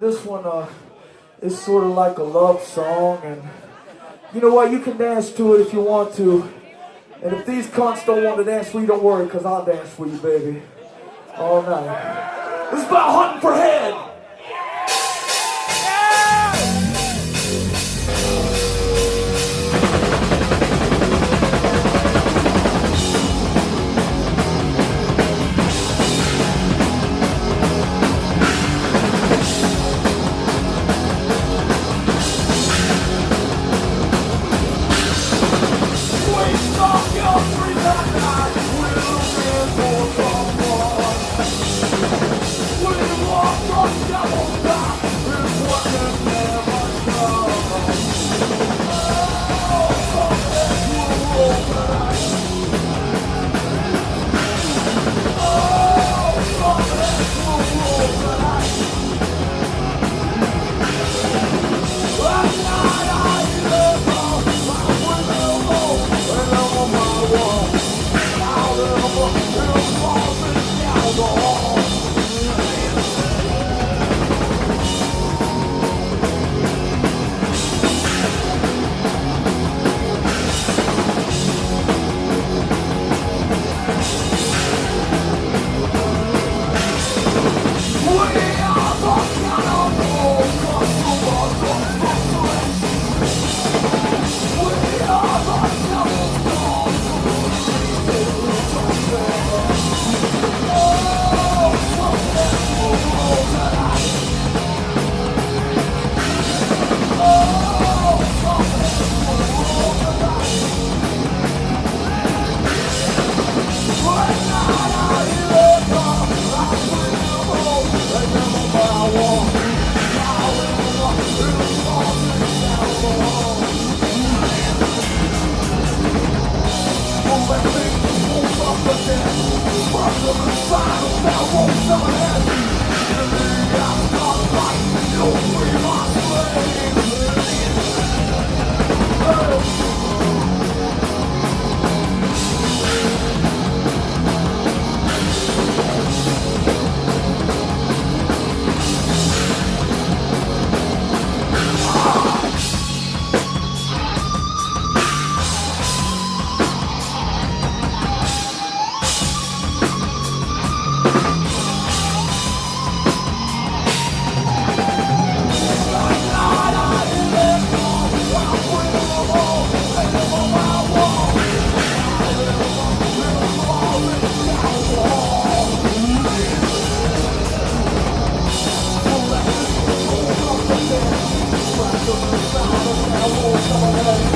This one uh, is sort of like a love song, and you know what? You can dance to it if you want to. And if these cunts don't want to dance for you, don't worry, because I'll dance for you, baby. All night. This is about hunting for head. Fuck the side, now won't stop happy 감사합니다.